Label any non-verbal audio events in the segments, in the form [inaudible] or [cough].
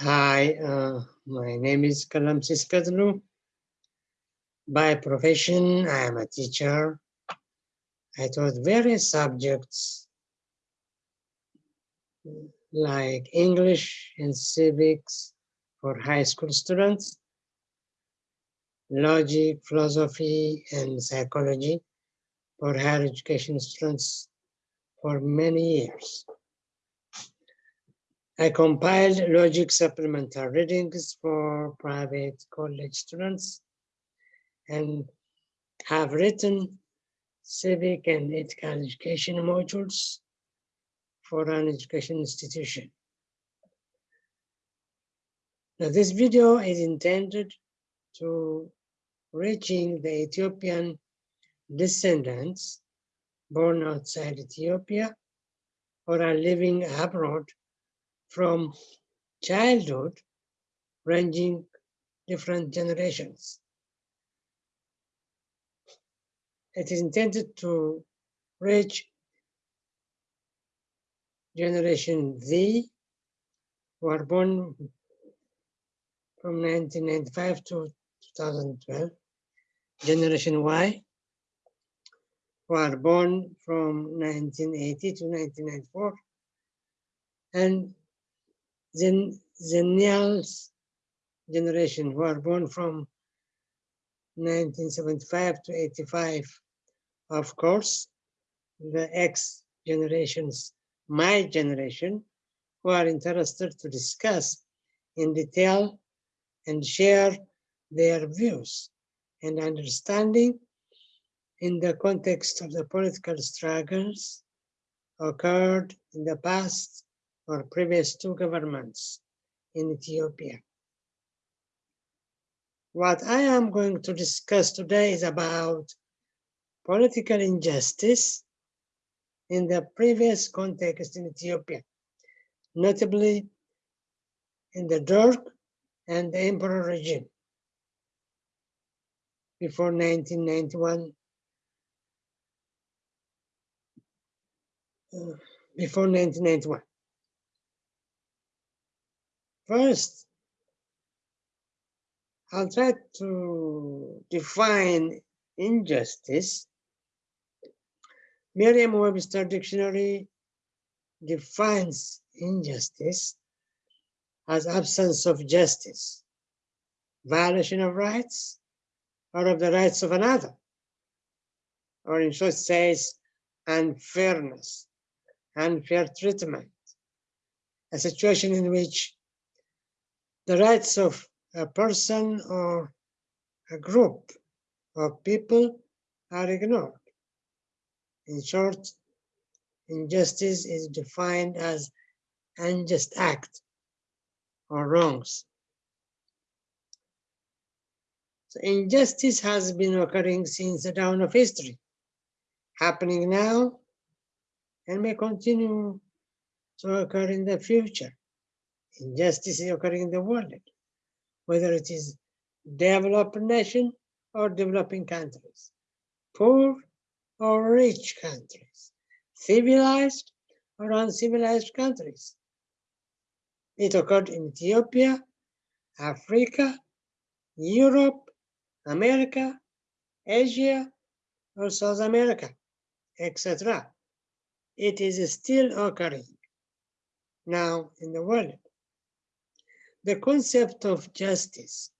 Hi, uh, my name is Kalam Siskadlu. By profession, I am a teacher. I taught various subjects like English and civics for high school students, logic, philosophy, and psychology for higher education students for many years. I compiled logic supplemental readings for private college students and have written civic and ethical education modules for an education institution. Now this video is intended to reaching the Ethiopian descendants born outside Ethiopia or are living abroad from childhood ranging different generations. It is intended to reach generation Z, who are born from 1995 to 2012, generation Y, who are born from 1980 to 1994, and then Xennials generation who are born from 1975 to 85. Of course, the X generations, my generation, who are interested to discuss in detail and share their views and understanding in the context of the political struggles occurred in the past or previous two governments in Ethiopia. What I am going to discuss today is about political injustice in the previous context in Ethiopia, notably in the Derg and the Emperor regime before 1991, uh, before 1991. First, I'll try to define injustice. Merriam-Webster dictionary defines injustice as absence of justice, violation of rights, or of the rights of another, or in short says unfairness, unfair treatment, a situation in which the rights of a person or a group of people are ignored. In short, injustice is defined as unjust act or wrongs. So injustice has been occurring since the dawn of history, happening now and may continue to occur in the future injustice is occurring in the world, whether it is developed nation or developing countries, poor or rich countries, civilized or uncivilized countries. It occurred in Ethiopia, Africa, Europe, America, Asia, or South America, etc. It is still occurring now in the world the concept of justice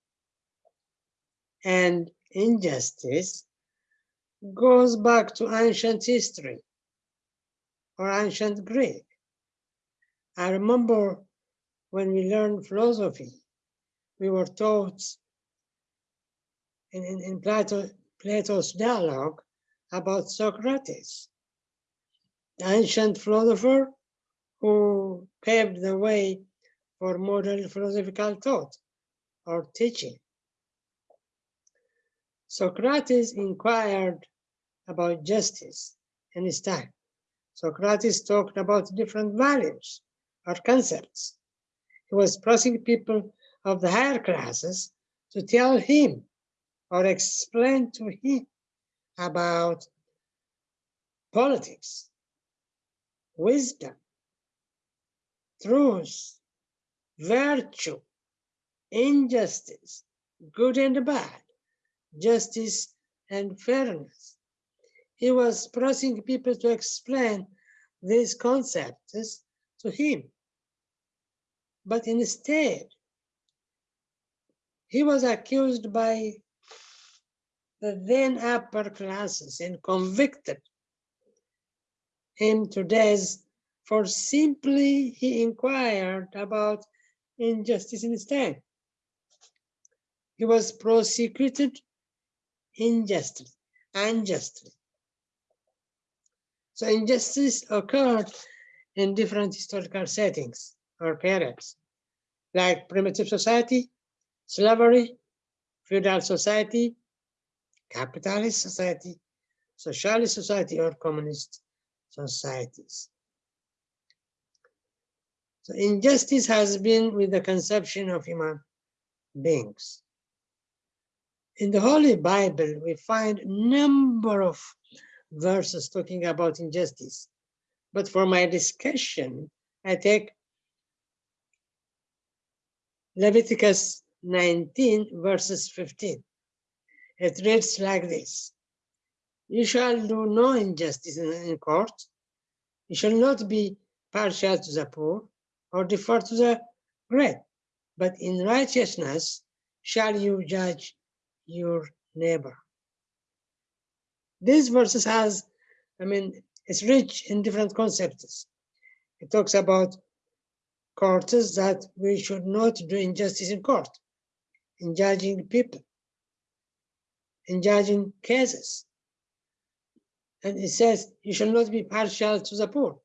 and injustice goes back to ancient history or ancient Greek. I remember when we learned philosophy, we were taught in, in, in Plato, Plato's dialogue about Socrates, the ancient philosopher who paved the way for modern philosophical thought or teaching. Socrates inquired about justice in his time. Socrates talked about different values or concepts. He was pressing people of the higher classes to tell him or explain to him about politics, wisdom, truth, virtue, injustice, good and bad, justice and fairness. He was pressing people to explain these concepts to him. But instead, he was accused by the then upper classes and convicted him to death for simply he inquired about injustice instead. He was prosecuted unjustly, unjustly. So injustice occurred in different historical settings or periods, like primitive society, slavery, feudal society, capitalist society, socialist society, or communist societies. So injustice has been with the conception of human beings. In the Holy Bible, we find number of verses talking about injustice. But for my discussion, I take Leviticus 19 verses 15. It reads like this. You shall do no injustice in, in court. You shall not be partial to the poor or defer to the great, but in righteousness shall you judge your neighbor. This verses has, I mean, it's rich in different concepts. It talks about courts that we should not do injustice in court, in judging people, in judging cases. And it says you shall not be partial to the poor.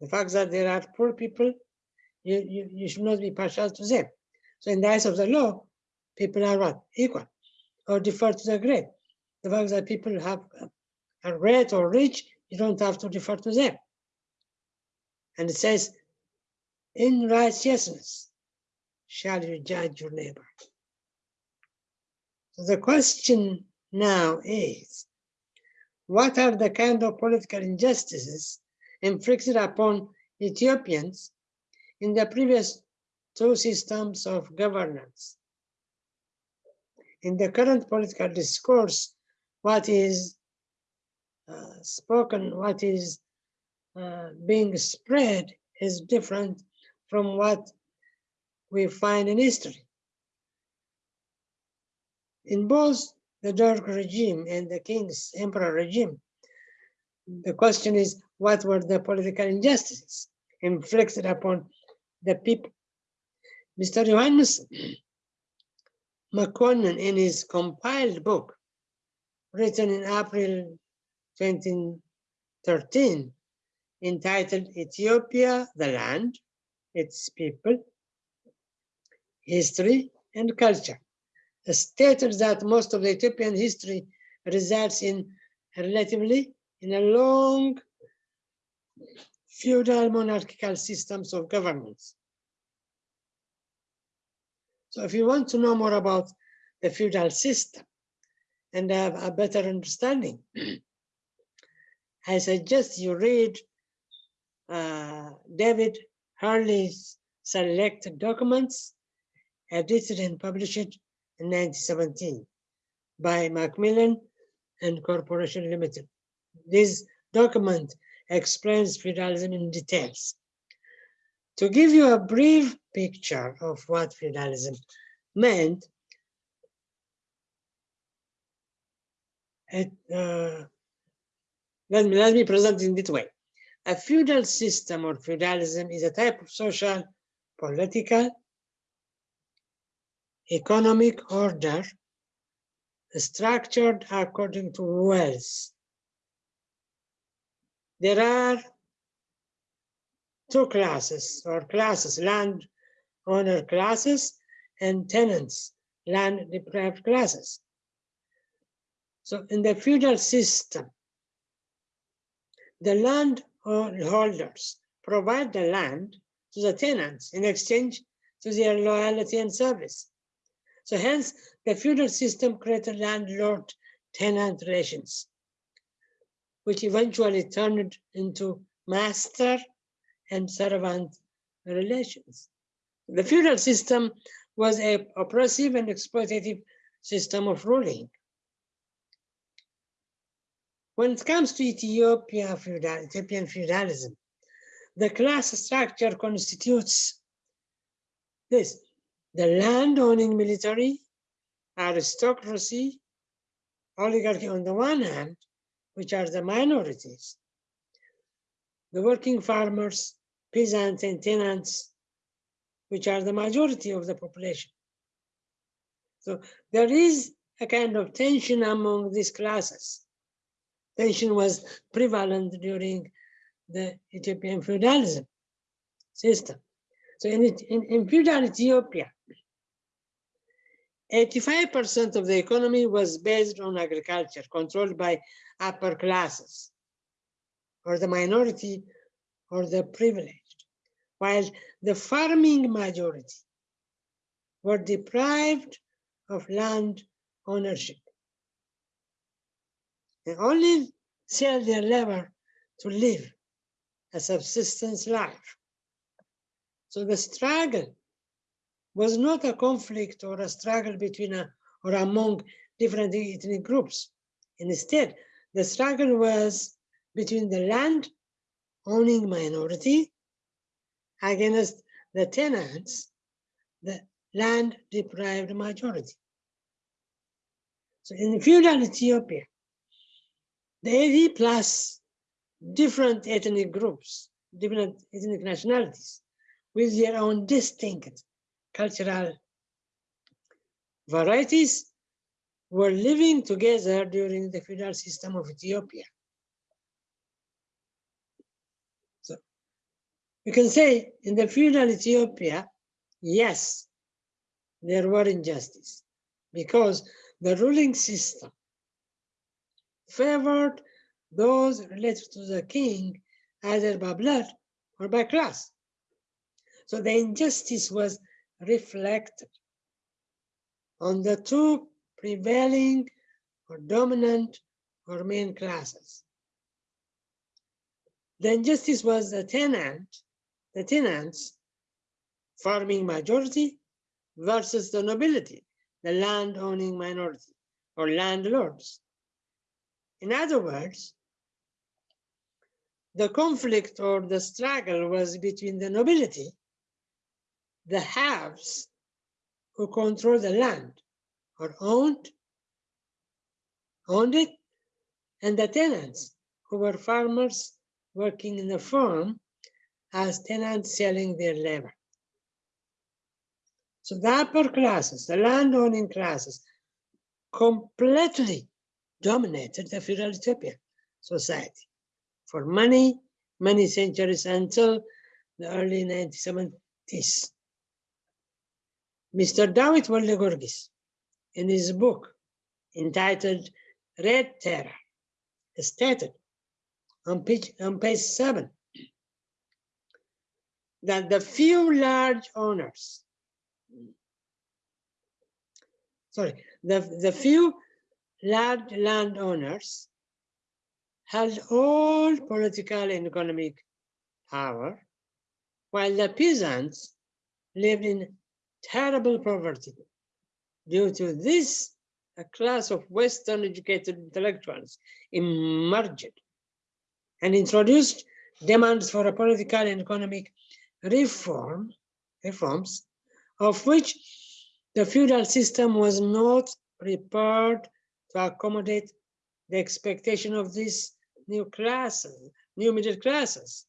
The fact that there are poor people, you, you, you should not be partial to them. So in the eyes of the law, people are what? Equal or defer to the great. The fact that people have uh, are great or rich, you don't have to defer to them. And it says, in righteousness shall you judge your neighbor. So the question now is, what are the kind of political injustices inflicted upon Ethiopians in the previous two systems of governance? in the current political discourse, what is uh, spoken, what is uh, being spread is different from what we find in history. In both the Derg regime and the King's Emperor regime, the question is, what were the political injustices inflicted upon the people? Mr. Johannes McConnell in his compiled book, written in April 2013, entitled Ethiopia, the Land, Its People, History and Culture, stated that most of the Ethiopian history results in relatively in a long feudal monarchical systems of governments. so if you want to know more about the feudal system and have a better understanding, [clears throat] I suggest you read uh, David Harley's selected documents edited and published in 1917 by Macmillan and Corporation Limited. This document explains feudalism in details. To give you a brief picture of what feudalism meant, it, uh, let, me, let me present it in this way. A feudal system or feudalism is a type of social, political, economic order structured according to wealth. There are two classes or classes, land owner classes and tenants, land deprived classes. So in the feudal system, the landholders provide the land to the tenants in exchange to their loyalty and service. So hence, the feudal system created landlord-tenant relations, which eventually turned into master and servant relations. The feudal system was a oppressive and exploitative system of ruling. When it comes to Ethiopia feudal, Ethiopian feudalism, the class structure constitutes this, the land-owning military, aristocracy, oligarchy on the one hand, which are the minorities, the working farmers, peasants and tenants, which are the majority of the population. So there is a kind of tension among these classes. Tension was prevalent during the Ethiopian feudalism system. So in, in, in feudal Ethiopia, 85% of the economy was based on agriculture, controlled by upper classes, or the minority, or the privileged, while the farming majority were deprived of land ownership. They only sell their labor to live a subsistence life. So the struggle was not a conflict or a struggle between a, or among different ethnic groups. Instead, the struggle was between the land owning minority against the tenants, the land deprived majority. So in feudal Ethiopia, the 80 plus different ethnic groups, different ethnic nationalities, with their own distinct cultural varieties were living together during the feudal system of Ethiopia. So you can say in the feudal Ethiopia, yes, there were injustice because the ruling system favored those related to the king either by blood or by class. So the injustice was reflected on the two prevailing or dominant or main classes. The injustice was the tenant, the tenants farming majority versus the nobility, the land owning minority or landlords. In other words, the conflict or the struggle was between the nobility the haves who control the land or owned, owned it, and the tenants who were farmers working in the farm as tenants selling their labor. So the upper classes, the landowning classes, completely dominated the feudal society for many, many centuries until the early 1970s. Mr. David Wolde in his book entitled Red Terror, stated on page, on page seven that the few large owners, sorry, the, the few large landowners held all political and economic power, while the peasants lived in terrible poverty. Due to this, a class of Western educated intellectuals emerged and introduced demands for a political and economic reform, reforms, of which the feudal system was not prepared to accommodate the expectation of these new classes, new middle classes.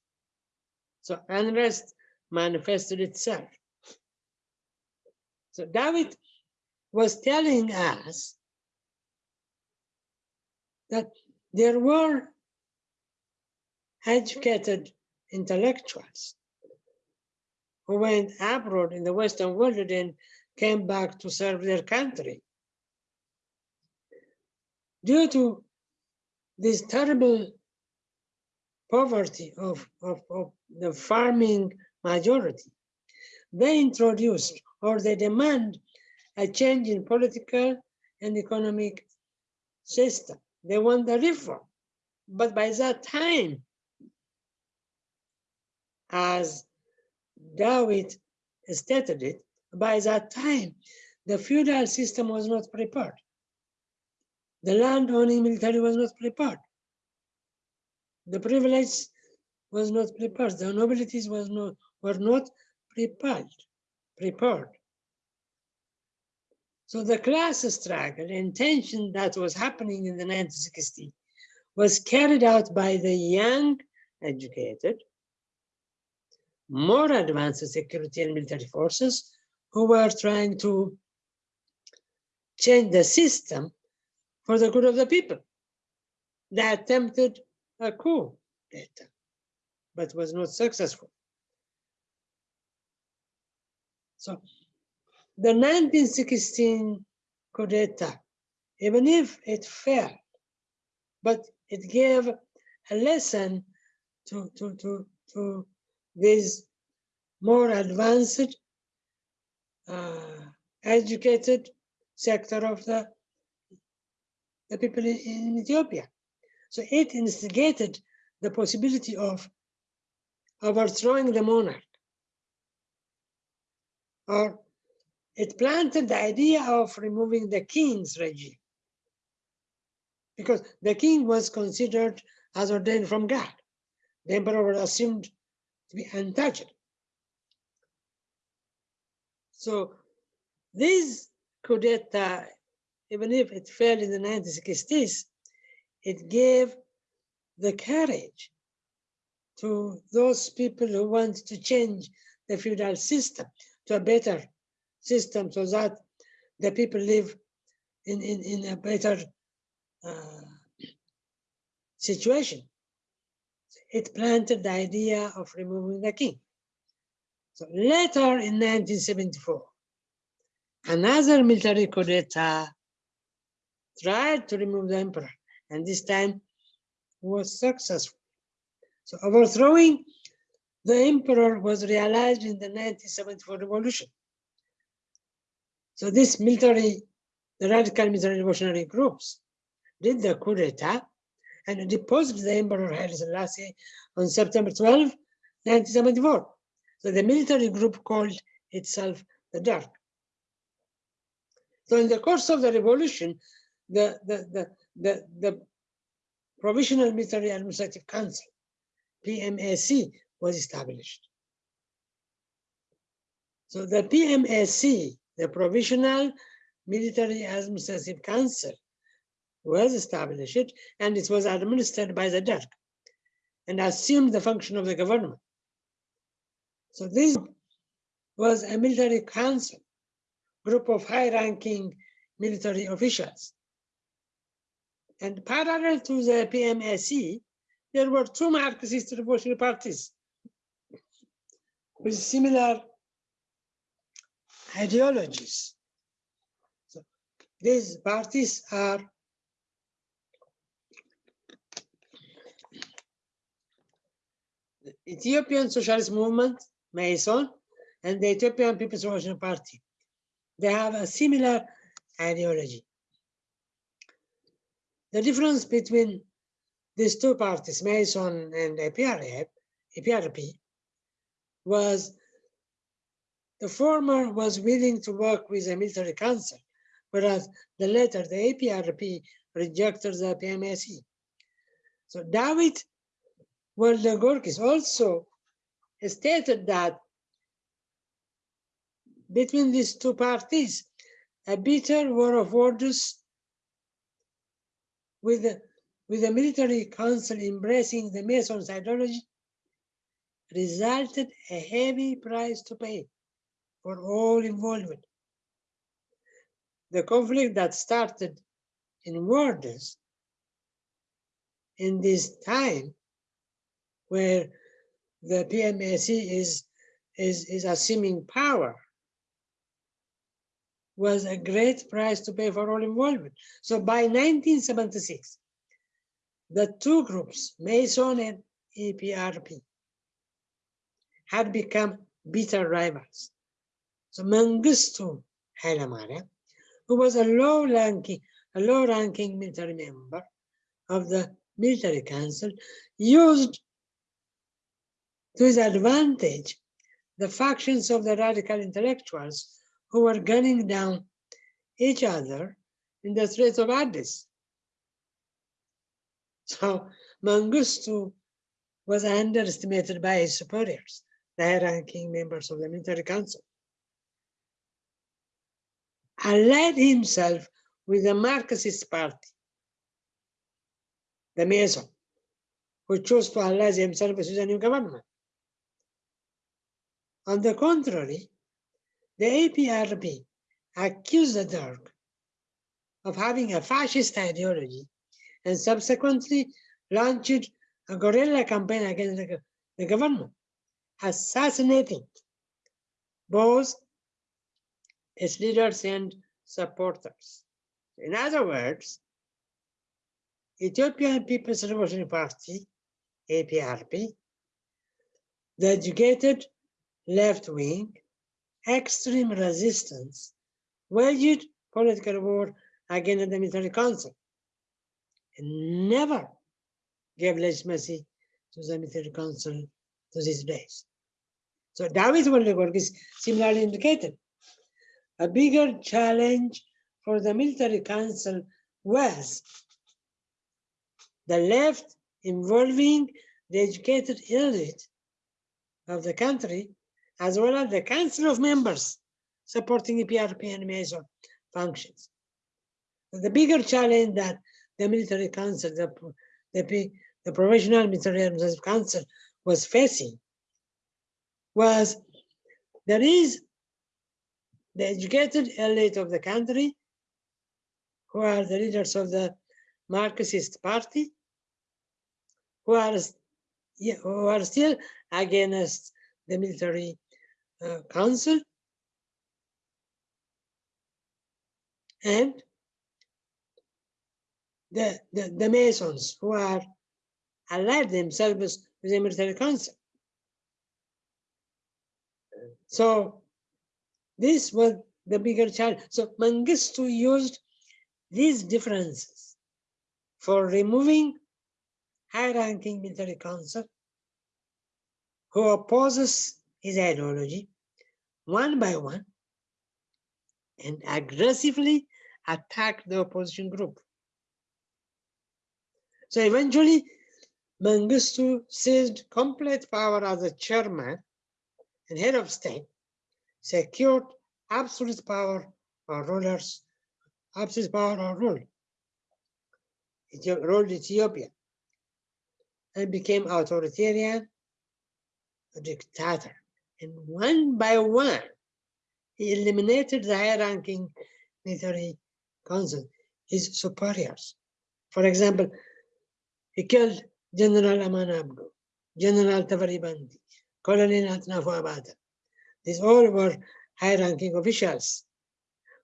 So unrest manifested itself. So David was telling us that there were educated intellectuals who went abroad in the Western world and then came back to serve their country. Due to this terrible poverty of, of, of the farming majority, they introduced or they demand a change in political and economic system. They want the reform. But by that time, as Dawit stated it, by that time, the feudal system was not prepared. The land-owning military was not prepared. The privilege was not prepared. The nobilities was not, were not prepared. Prepared. So the class struggle and tension that was happening in the 1960s was carried out by the young, educated, more advanced security and military forces who were trying to change the system for the good of the people. They attempted a coup but was not successful. So the 1916 coup d'etat, even if it failed, but it gave a lesson to, to, to, to these more advanced, uh, educated sector of the, the people in Ethiopia. So it instigated the possibility of overthrowing the monarch or it planted the idea of removing the king's regime because the king was considered as ordained from God. The emperor was assumed to be untouchable. So this coup d'etat, uh, even if it failed in the 1960s, it gave the courage to those people who want to change the feudal system to a better system so that the people live in, in, in a better uh, situation. It planted the idea of removing the king. So later in 1974, another military coup d'etat tried to remove the emperor, and this time was successful. So overthrowing the emperor was realized in the 1974 revolution. So this military, the radical military revolutionary groups did the coup d'etat and deposed the Emperor Haile Selassie on September 12, 1974. So the military group called itself the Derg. So in the course of the revolution, the, the, the, the, the Provisional Military Administrative Council, PMAC, was established. So the PMAC the Provisional Military Administrative Council was established and it was administered by the Derg and assumed the function of the government. So this was a military council, group of high-ranking military officials. And parallel to the PMAC, there were two Marxist revolutionary parties with similar ideologies. So these parties are the Ethiopian Socialist Movement, Meison, and the Ethiopian People's Revolutionary Party. They have a similar ideology. The difference between these two parties, Meison and APRP, APRP was the former was willing to work with a military council, whereas the latter, the APRP, rejected the PMAC. So David Wolde-Giorgis also stated that between these two parties, a bitter war of words with with the military council embracing the Meison's ideology resulted a heavy price to pay for all involvement. The conflict that started in Warders in this time where the PMAC is, is, is assuming power was a great price to pay for all involvement. So by 1976, the two groups, Meison and APRP, had become bitter rivals. So Mengistu Hailemariam, who was a low-ranking, a low-ranking military member of the military council, used to his advantage the factions of the radical intellectuals who were gunning down each other in the Straits of Addis. So Mengistu was underestimated by his superiors, the high-ranking members of the military council. Allied himself with the Marxist party, the Meison, who chose to ally himself with the new government. On the contrary, the APRP accused the Derg of having a fascist ideology and subsequently launched a guerrilla campaign against the government, assassinating both its leaders and supporters. In other words, Ethiopian People's Revolutionary Party, APRP, the educated left wing, extreme resistance, waged political war against the military council, and never gave legitimacy to the military council to these days. So David Woldegiorgis similarly indicated. A bigger challenge for the military council was the left involving the educated elite of the country, as well as the council of members supporting the PRP and Meison functions. The bigger challenge that the military council, the, the, the Provisional Military Council was facing was there is the educated elite of the country who are the leaders of the Marxist party who are, who are still against the military uh, council and the, the, the Meisons who are allied themselves with the military council. So this was the bigger challenge. So Mengistu used these differences for removing high-ranking military council who opposes his ideology one by one and aggressively attack the opposition group. So eventually, Mengistu seized complete power as a chairman and head of state, secured absolute power or rulers, absolute power or rule, ruled Ethiopia, and became authoritarian, a dictator. And one by one, he eliminated the high-ranking military council, his superiors. For example, he killed General Aman Abdu, General Teferi Benti, Colonel Atnafu Abate. These all were high-ranking officials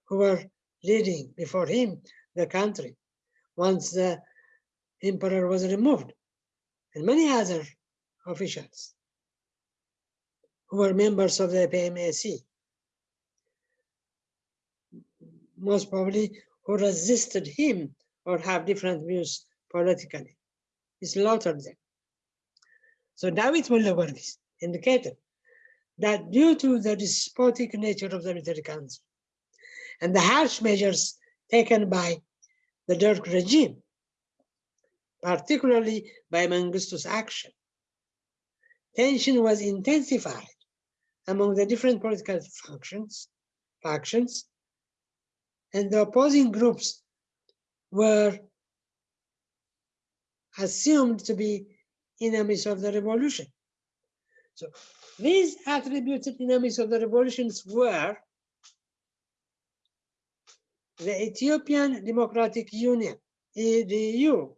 who were leading before him the country once the emperor was removed, and many other officials who were members of the PMAC, most probably who resisted him or have different views politically He slaughtered them. So David Mulderbergis indicated that due to the despotic nature of the military council and the harsh measures taken by the Derg regime, particularly by Mengistu's action, tension was intensified among the different political functions, factions, and the opposing groups were assumed to be enemies of the revolution. So these attributed enemies of the revolutions were the Ethiopian Democratic Union, EDU,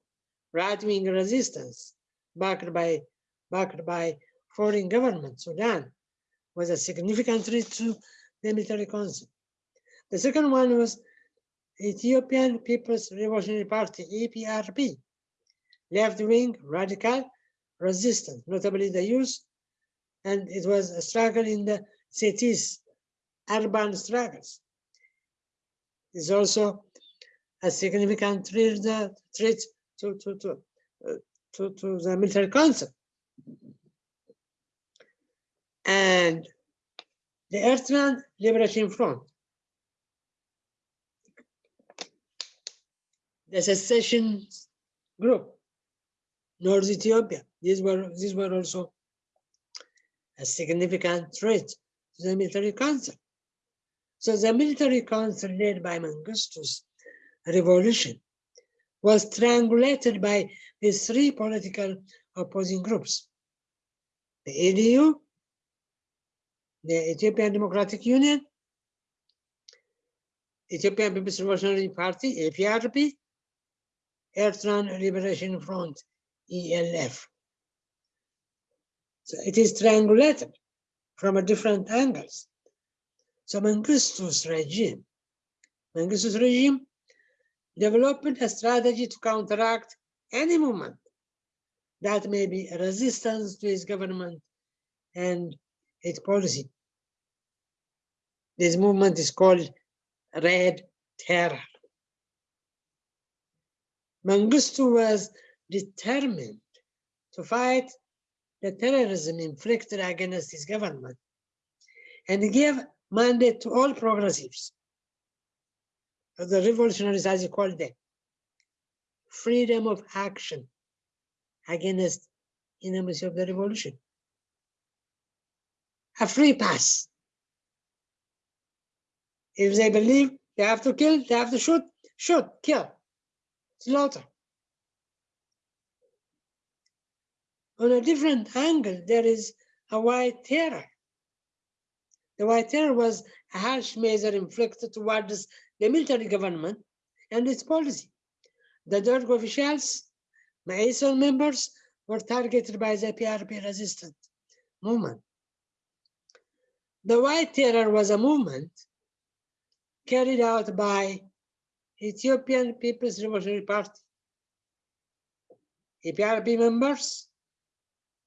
right-wing resistance, backed by, backed by foreign government, Sudan, was a significant threat to the military council. The second one was Ethiopian People's Revolutionary Party, EPRP, left-wing radical resistance, notably the youth, and it was a struggle in the cities, urban struggles. It's also a significant threat, threat to, to, to, uh, to, to the military council. And The Eritrean Liberation Front, the secession group, North Ethiopia. These were these were also a significant threat to the military council. So the military council led by Mengistu's revolution was triangulated by these three political opposing groups. The ADU, the Ethiopian Democratic Union, Ethiopian People's Revolutionary Party, APRP, Eritrean Liberation Front, ELF. So it is triangulated from a different angles. So Mengistu's regime, Mengistu's regime developed a strategy to counteract any movement that may be a resistance to his government and its policy. This movement is called Red Terror. Mengistu was determined to fight the terrorism inflicted against his government and gave mandate to all progressives, the revolutionaries as he called them, freedom of action against enemies of the revolution. A free pass. If they believe they have to kill, they have to shoot, shoot, kill, slaughter. On a different angle, there is a white terror. The white terror was a harsh measure inflicted towards the military government and its policy. The Derg officials, Meison members, were targeted by the PRP resistance movement. The white terror was a movement carried out by Ethiopian People's Revolutionary Party, EPRP members,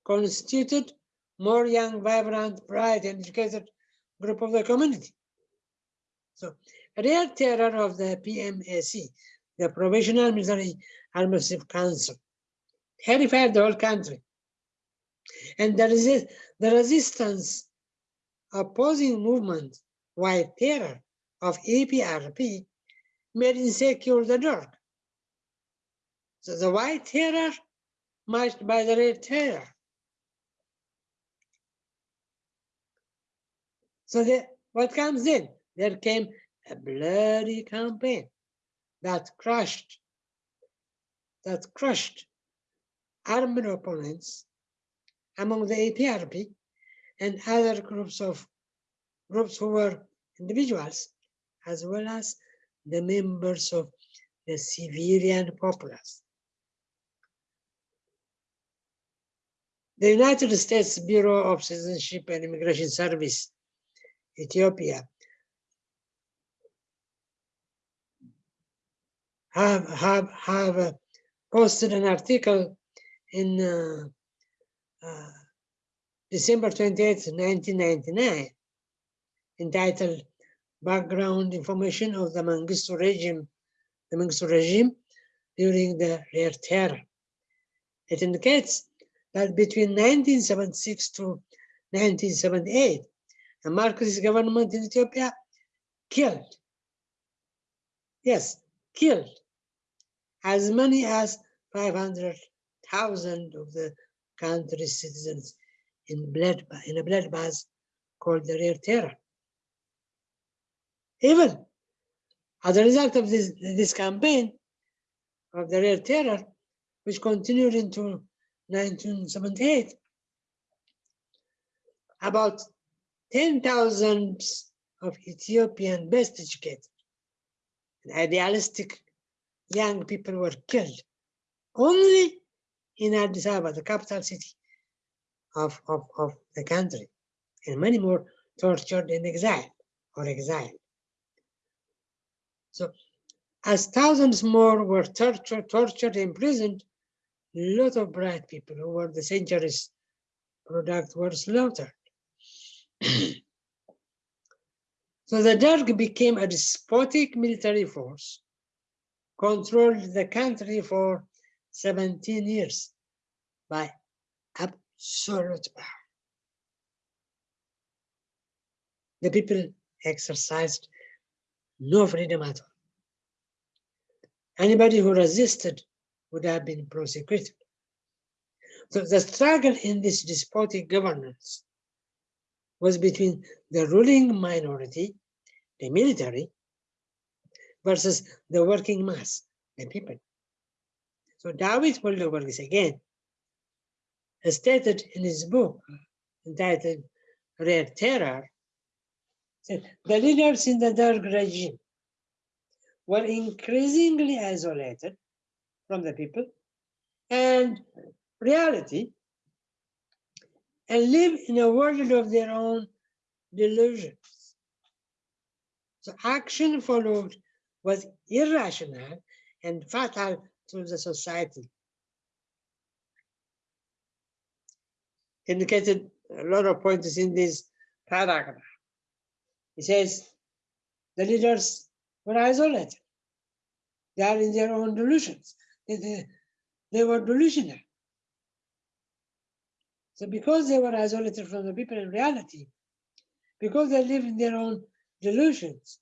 constituted more young, vibrant, bright, and educated group of the community. So, real terror of the PMAC, the Provisional Military Armistice Council, terrified the whole country. And the, the resistance opposing movement, white terror of APRP made insecure the Derg. So the white terror matched by the red terror. So the, what comes in? There came a bloody campaign that crushed, that crushed armed opponents among the APRP and other groups of groups who were individuals, as well as the members of the civilian populace. The United States Bureau of Citizenship and Immigration Service Ethiopia have have have uh, posted an article in uh, uh, December 28, 1999, entitled Background Information of the Mengistu Regime, the Mengistu regime during the Red Terror. It indicates that between 1976 to 1978, the Marxist government in Ethiopia killed, yes, killed as many as 500,000 of the country's citizens in, blood, in a bloodbath called the Red Terror. Even as a result of this, this campaign of the Red Terror, which continued into 1978, about 10,000 of Ethiopian best educated and idealistic young people were killed only in Addis Ababa, the capital city of, of, of the country, and many more tortured in exile or exiled. So as thousands more were tortured, tortured, imprisoned, a lot of bright people who were the century's product were slaughtered. So the Derg became a despotic military force, controlled the country for 17 years by absolute power. the people exercised no freedom at all. Anybody who resisted would have been prosecuted. So the struggle in this despotic governance was between the ruling minority, the military, versus the working mass, the people. So David Woldegiorgis again has stated in his book entitled Rare Terror, said, the leaders in the Derg regime were increasingly isolated from the people and reality and live in a world of their own delusions. So action followed was irrational and fatal to the society. Indicated a lot of points in this paragraph. He says the leaders were isolated. They are in their own delusions. They, they, they were delusional. So because they were isolated from the people in reality, because they live in their own delusions,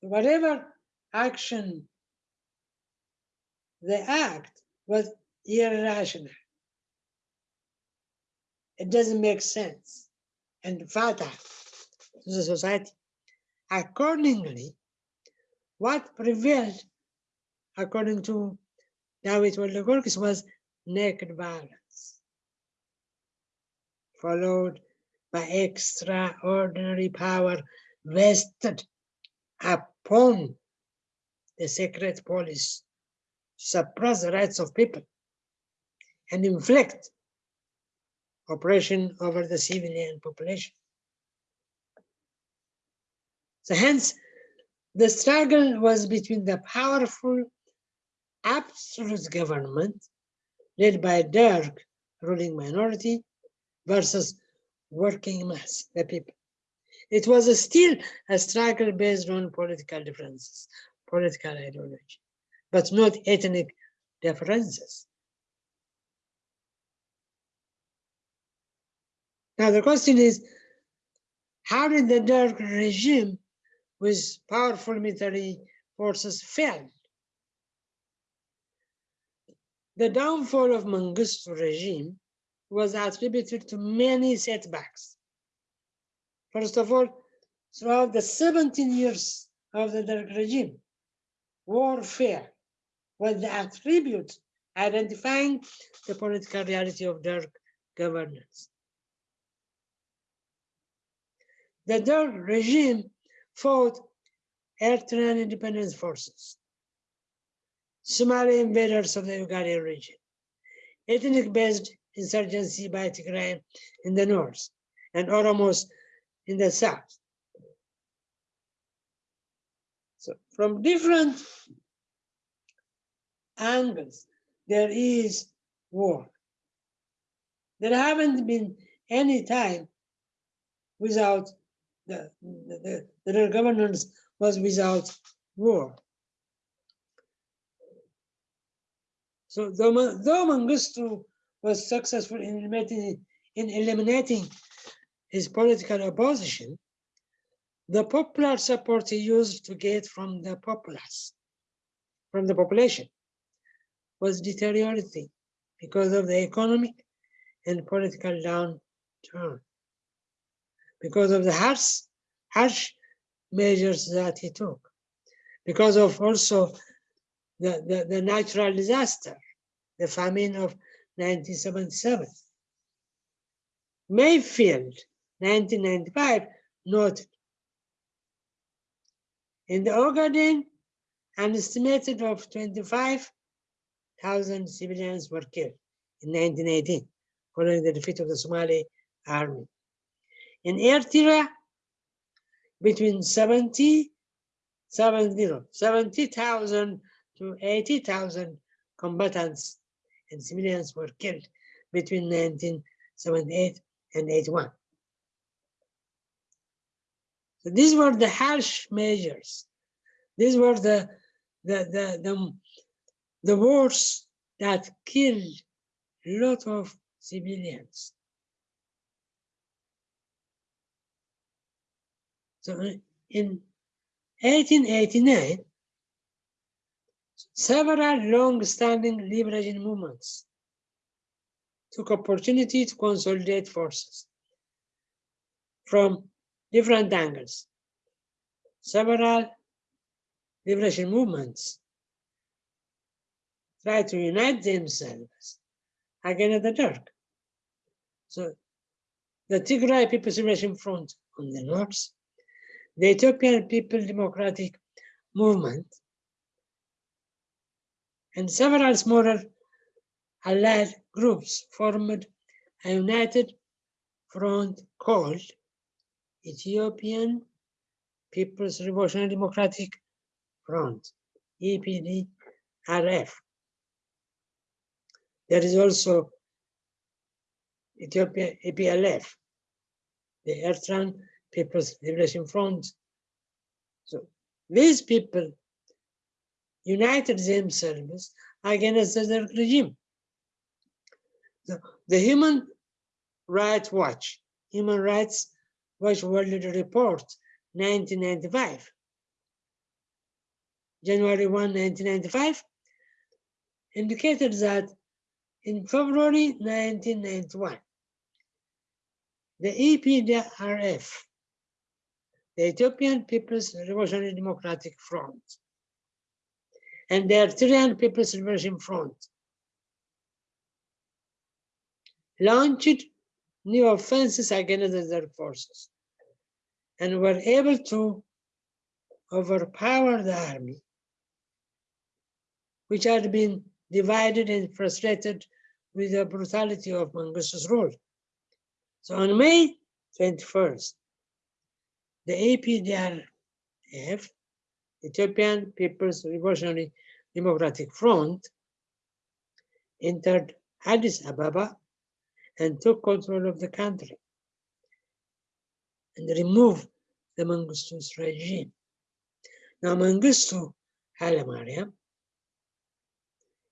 whatever action they act was irrational. It doesn't make sense and fatal to the society. Accordingly, what prevailed, according to David Woldegiorgis, was naked violence, followed by extraordinary power vested upon the secret police suppress the rights of people and inflict oppression over the civilian population. So hence, the struggle was between the powerful absolute government led by Derg ruling minority versus working mass, the people. It was a still a struggle based on political differences, political ideology, but not ethnic differences. Now the question is, how did the Derg regime with powerful military forces fail? The downfall of Mengistu regime was attributed to many setbacks. First of all, throughout the 17 years of the Derg regime, warfare was the attribute identifying the political reality of Derg governance. The Derg regime fought Eritrean independence forces, Somali invaders of the Ogaden region, ethnic-based insurgency by Tigray in the north, and Oromos in the south. So from different angles, there is war. There haven't been any time without the, the, the, the governance was without war. So though, though Mengistu was successful in eliminating, in eliminating his political opposition, the popular support he used to get from the populace, from the population, was deteriorating because of the economic and political downturn. Because of the harsh, harsh measures that he took, because of also the, the, the natural disaster, the famine of 1977. Mayfield, 1995, noted, in the Ogaden, an estimated of 25,000 civilians were killed in 1918, following the defeat of the Somali army. In Eritrea, between 70, 70, 70,000 to 80,000 combatants and civilians were killed between 1978 and 81. So these were the harsh measures. These were the, the, the, the, the wars that killed a lot of civilians. So uh, in 1889, several long-standing liberation movements took opportunity to consolidate forces from different angles. Several liberation movements tried to unite themselves against the Derg. So the Tigray People's Liberation Front on the north, the Ethiopian People Democratic Movement, and several smaller allied groups formed a united front called Ethiopian People's Revolutionary Democratic Front, EPDRF. There is also Ethiopia EPLF, the Eritrean People's Liberation Front. So these people united themselves against the regime. The, the Human Rights Watch, Human Rights Watch World Report, 1995, January 1, 1995, indicated that in February 1991, the EPDRF, the Ethiopian People's Revolutionary Democratic Front, and the Eritrean People's Liberation Front launched new offenses against the forces and were able to overpower the army, which had been divided and frustrated with the brutality of Mengistu's rule. So on May 21st, the EPDRF, Ethiopian People's Revolutionary Democratic Front, entered Addis Ababa and took control of the country and removed the Mengistu's regime. Now Mengistu Haile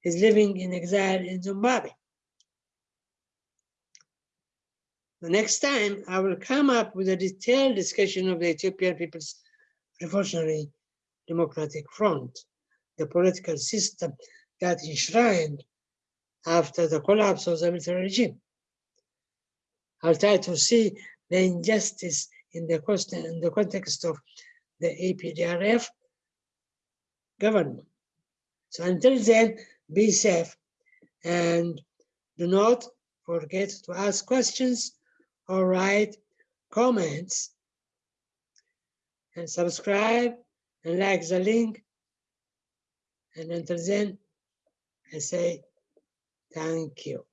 is living in exile in Zimbabwe. The next time I will come up with a detailed discussion of the Ethiopian People's Revolutionary Democratic Front, the political system that enshrined after the collapse of the military regime. I'll try to see the injustice in the, question in the context of the EPDRF government. So until then, be safe and do not forget to ask questions or write comments and subscribe and like the link. And until then, I say thank you.